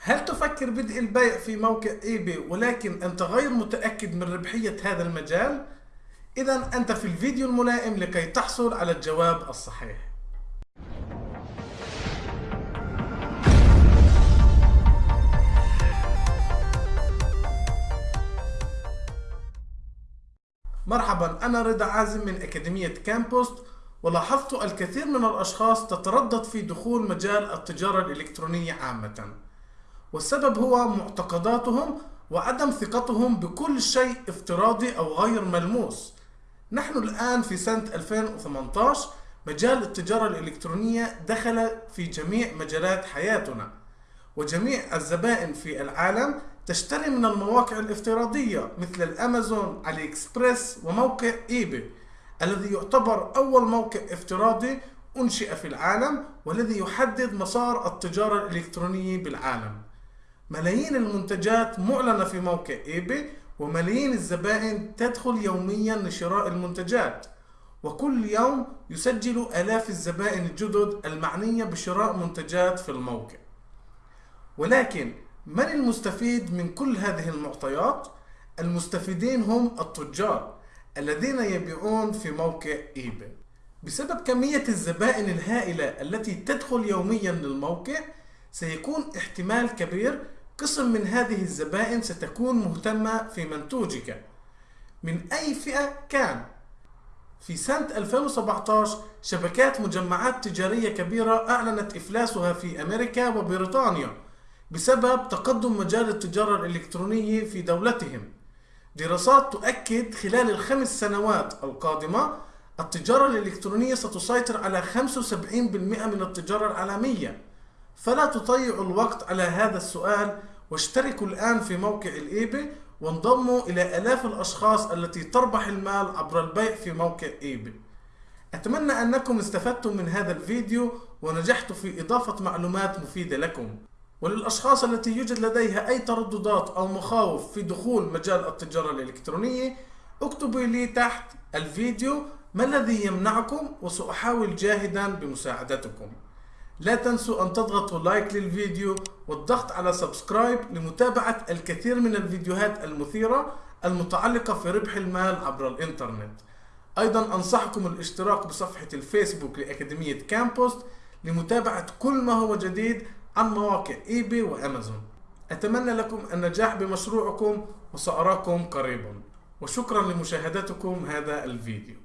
هل تفكر بدء البيع في موقع eBay ولكن أنت غير متأكد من ربحية هذا المجال؟ إذا أنت في الفيديو الملائم لكي تحصل على الجواب الصحيح. مرحبا أنا رضا عازم من أكاديمية كامبوست. ولاحظت الكثير من الأشخاص تتردد في دخول مجال التجارة الإلكترونية عامة. والسبب هو معتقداتهم وعدم ثقتهم بكل شيء افتراضي أو غير ملموس. نحن الآن في سنة 2018 مجال التجارة الإلكترونية دخل في جميع مجالات حياتنا وجميع الزبائن في العالم تشتري من المواقع الافتراضية مثل الأمازون، علي إكسبريس وموقع إيباي. الذي يعتبر أول موقع افتراضي أنشئ في العالم والذي يحدد مسار التجارة الإلكترونية بالعالم. ملايين المنتجات معلنة في موقع إيباي وملايين الزبائن تدخل يوميا لشراء المنتجات. وكل يوم يسجل آلاف الزبائن الجدد المعنية بشراء منتجات في الموقع. ولكن من المستفيد من كل هذه المعطيات؟ المستفيدين هم التجار الذين يبيعون في موقع ايباي بسبب كمية الزبائن الهائلة التي تدخل يوميا للموقع سيكون احتمال كبير قسم من هذه الزبائن ستكون مهتمة في منتوجك. من أي فئة كان؟ في سنة 2017 شبكات مجمعات تجارية كبيرة أعلنت إفلاسها في أمريكا وبريطانيا بسبب تقدم مجال التجارة الإلكترونية في دولتهم. دراسات تؤكد خلال الخمس سنوات القادمة التجارة الإلكترونية ستسيطر على 75% من التجارة العالمية. فلا تضيعوا الوقت على هذا السؤال واشتركوا الآن في موقع ال eBay وانضموا إلى آلاف الأشخاص التي تربح المال عبر البيع في موقع eBay. أتمنى أنكم استفدتم من هذا الفيديو ونجحت في إضافة معلومات مفيدة لكم. وللأشخاص التي يوجد لديها أي ترددات أو مخاوف في دخول مجال التجارة الإلكترونية اكتبوا لي تحت الفيديو ما الذي يمنعكم وسأحاول جاهدا بمساعدتكم. لا تنسوا أن تضغطوا like للفيديو والضغط على subscribe لمتابعة الكثير من الفيديوهات المثيرة المتعلقة في ربح المال عبر الإنترنت. أيضا أنصحكم الاشتراك بصفحة الفيسبوك لأكاديمية كامبوست لمتابعة كل ما هو جديد عن مواقع ايباي وأمازون. أتمنى لكم النجاح بمشروعكم وسأراكم قريبا. وشكرا لمشاهدتكم هذا الفيديو.